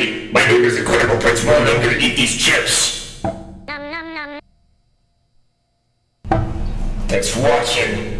My name is Incredible Prince Mon. I'm gonna eat these chips. Thanks for watching.